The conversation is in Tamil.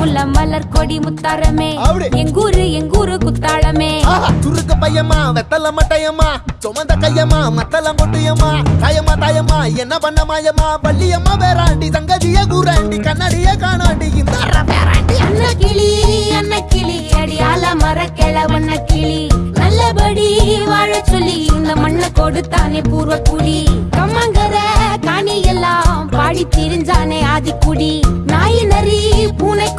உள்ள மலர் கொடி முத்தாரமே. அப்படி. எங்கூரு எங்கூரு குத்தாளமே ஆஹா, சுருக்கு பையமா வெத்தல மட்டையம்மா சுமந்த கையம்மா மத்தல கொட்டியம்மா தாயம்மா தாயம்மா என்ன பண்ண மாயம்மா? பள்ளியம்மா வேறாண்டி சங்கதிய கூறாண்டி கண்ணாடிய காணாண்டி இந்த அன்ன கிளி அன்ன கிளி அடியால மர கிழவண்ண கிளி நல்லபடி வாழ சொல்லி இந்த மண்ணை கொடுத்தானே பூர்வ குடி கம்மங்கர காணி எல்லாம் பாடி திரிஞ்சானே ஆதிக்குடி. நாய்